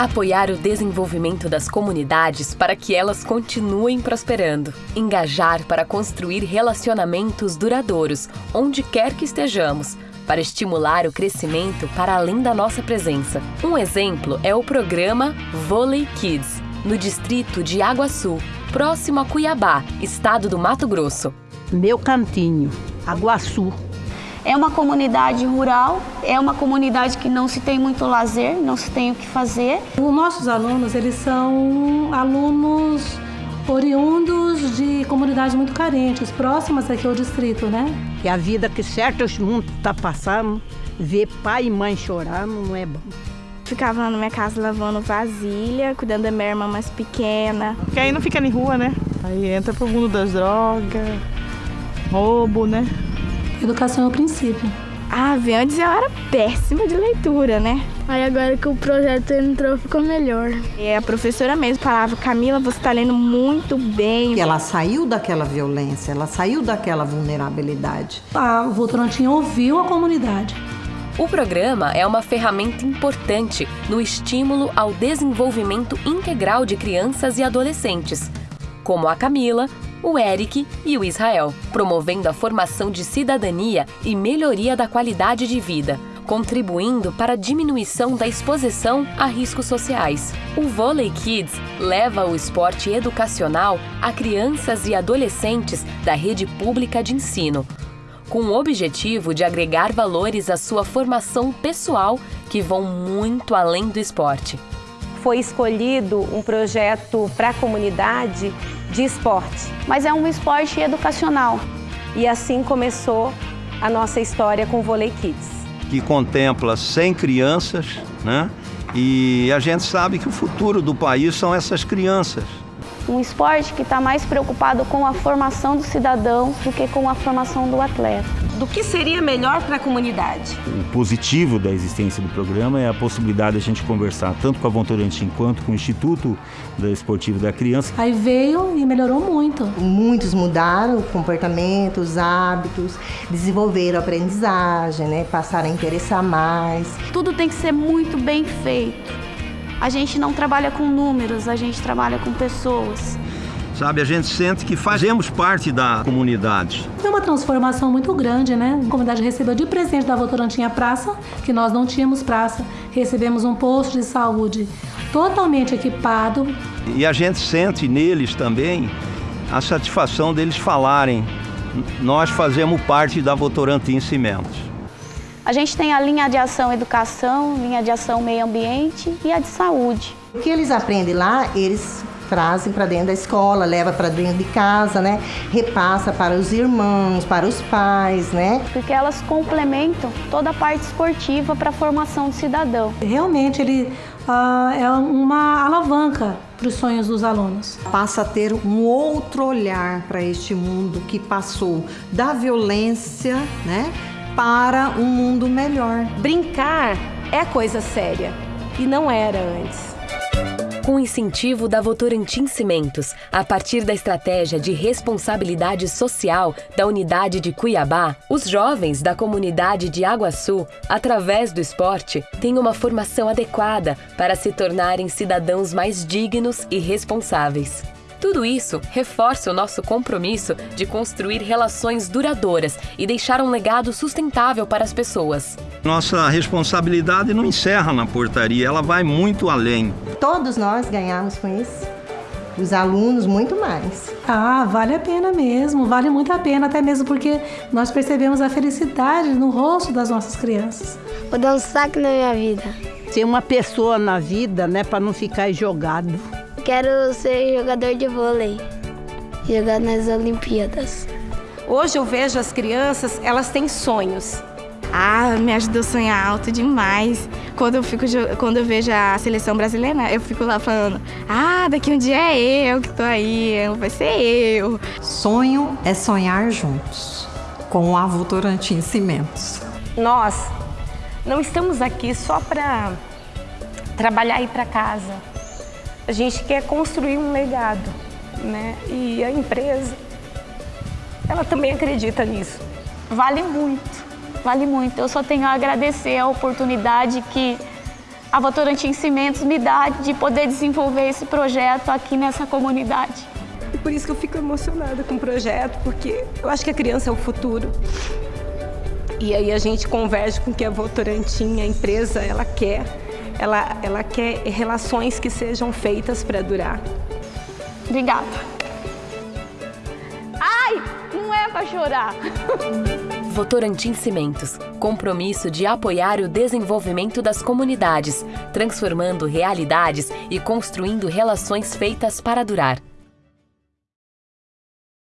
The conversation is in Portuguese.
Apoiar o desenvolvimento das comunidades para que elas continuem prosperando. Engajar para construir relacionamentos duradouros, onde quer que estejamos, para estimular o crescimento para além da nossa presença. Um exemplo é o programa Volley Kids, no distrito de Sul, próximo a Cuiabá, estado do Mato Grosso. Meu cantinho, Aguaçu. É uma comunidade rural, é uma comunidade que não se tem muito lazer, não se tem o que fazer. Os nossos alunos, eles são alunos oriundos de comunidades muito carentes, próximas aqui ao distrito, né? E a vida que certos mundo tá passando, ver pai e mãe chorando não é bom. Ficava na minha casa lavando vasilha, cuidando da minha irmã mais pequena. Porque aí não fica em rua, né? Aí entra pro mundo das drogas, roubo, né? Educação é o princípio. Ah, bem, antes eu era péssima de leitura, né? Aí agora que o projeto entrou, ficou melhor. E a professora mesmo falava, Camila, você está lendo muito bem. E ela saiu daquela violência, ela saiu daquela vulnerabilidade. A Votorantim ouviu a comunidade. O programa é uma ferramenta importante no estímulo ao desenvolvimento integral de crianças e adolescentes, como a Camila, o Eric e o Israel, promovendo a formação de cidadania e melhoria da qualidade de vida, contribuindo para a diminuição da exposição a riscos sociais. O Volley Kids leva o esporte educacional a crianças e adolescentes da rede pública de ensino, com o objetivo de agregar valores à sua formação pessoal que vão muito além do esporte. Foi escolhido um projeto para a comunidade de esporte. Mas é um esporte educacional. E assim começou a nossa história com o Volley Kids. Que contempla 100 crianças, né? E a gente sabe que o futuro do país são essas crianças. Um esporte que está mais preocupado com a formação do cidadão do que com a formação do atleta do que seria melhor para a comunidade. O positivo da existência do programa é a possibilidade de a gente conversar tanto com a Votorantim quanto com o Instituto Esportivo da Criança. Aí veio e melhorou muito. Muitos mudaram comportamentos, hábitos, desenvolveram aprendizagem, né? passaram a interessar mais. Tudo tem que ser muito bem feito. A gente não trabalha com números, a gente trabalha com pessoas sabe? A gente sente que fazemos parte da comunidade. É uma transformação muito grande, né? A comunidade recebeu de presente da Votorantim a praça, que nós não tínhamos praça. Recebemos um posto de saúde totalmente equipado. E a gente sente neles também a satisfação deles falarem nós fazemos parte da Votorantim Cimentos. A gente tem a linha de ação educação, linha de ação meio ambiente e a de saúde. O que eles aprendem lá, eles trazem para dentro da escola, leva para dentro de casa, né? Repassa para os irmãos, para os pais, né? Porque elas complementam toda a parte esportiva para a formação do cidadão. Realmente ele uh, é uma alavanca para os sonhos dos alunos. Passa a ter um outro olhar para este mundo que passou da violência, né, para um mundo melhor. Brincar é coisa séria e não era antes com incentivo da Votorantim Cimentos, a partir da estratégia de responsabilidade social da unidade de Cuiabá, os jovens da comunidade de Sul, através do esporte, têm uma formação adequada para se tornarem cidadãos mais dignos e responsáveis. Tudo isso reforça o nosso compromisso de construir relações duradouras e deixar um legado sustentável para as pessoas. Nossa responsabilidade não encerra na portaria, ela vai muito além. Todos nós ganhamos com isso. Os alunos, muito mais. Ah, vale a pena mesmo, vale muito a pena, até mesmo porque nós percebemos a felicidade no rosto das nossas crianças. Vou dar um saque na minha vida. Ser uma pessoa na vida, né, para não ficar jogado. Quero ser jogador de vôlei, jogar nas Olimpíadas. Hoje eu vejo as crianças, elas têm sonhos. Ah, me ajudou a sonhar alto demais. Quando eu, fico, quando eu vejo a seleção brasileira, eu fico lá falando: Ah, daqui um dia é eu que tô aí, vai ser eu. Sonho é sonhar juntos, com a Votorantim Cimentos. Nós não estamos aqui só para trabalhar e ir para casa. A gente quer construir um legado, né? E a empresa, ela também acredita nisso. Vale muito, vale muito. Eu só tenho a agradecer a oportunidade que a Votorantim Cimentos me dá de poder desenvolver esse projeto aqui nessa comunidade. E por isso que eu fico emocionada com o projeto, porque eu acho que a criança é o futuro. E aí a gente converge com o que a Votorantim, a empresa, ela quer. Ela, ela quer relações que sejam feitas para durar. Obrigada. Ai, não é para chorar. Votorantim Cimentos, compromisso de apoiar o desenvolvimento das comunidades, transformando realidades e construindo relações feitas para durar.